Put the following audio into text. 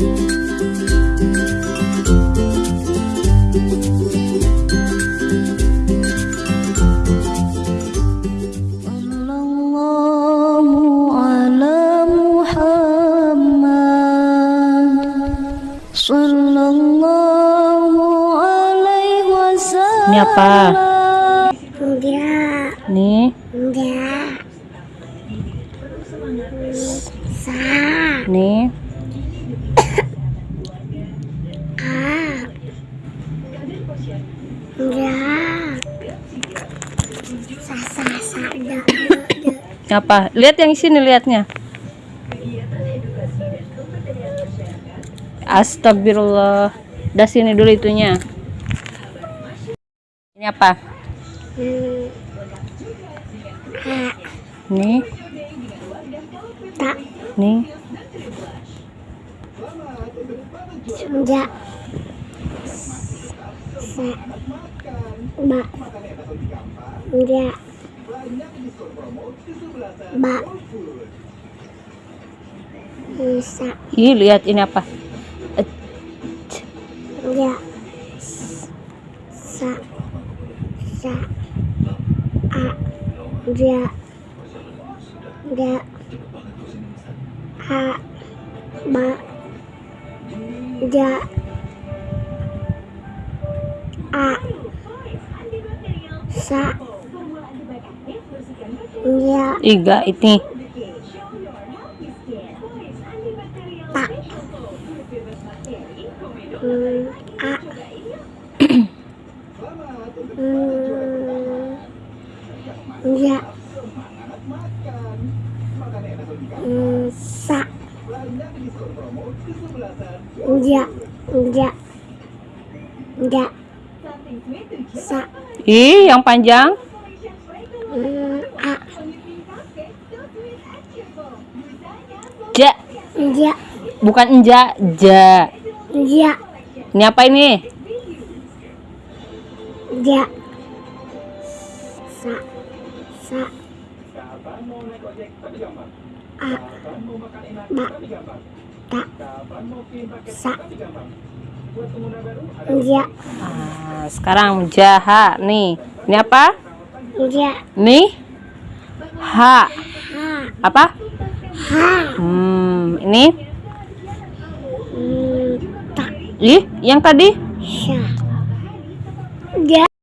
Ini apa? Enggak, Nih, enggak. Sa, nih. a. Enggak. Sa, sa, sa, da, da, da. Ini apa? Lihat yang sini lihatnya. Astagfirullah. Dah sini dulu itunya. Ini apa? Hmm. A, Nih, enggak. Sa, ba. Enggak. Ba. Hmm, Sa, Ih, lihat ini apa? Enggak. Sa, sa, a, enggak. Enggak. A, ba, enggak. A, sa, enggak. Iga ini. Ta, hmm, a, hmm, enggak. Hmm, sa, enggak, enggak, enggak. Sa, Ih, yang panjang. a, Ja. enggak, Bukan enja, ja. enggak, Ini apa ini? enggak. Sa, sa, a, ta, sa, enggak, Ah, sekarang jaha nih. Ini apa? enggak, Nih. Ha. ha, Apa? ha, Hmm, ini. hmm, Ih, yang tadi? enggak.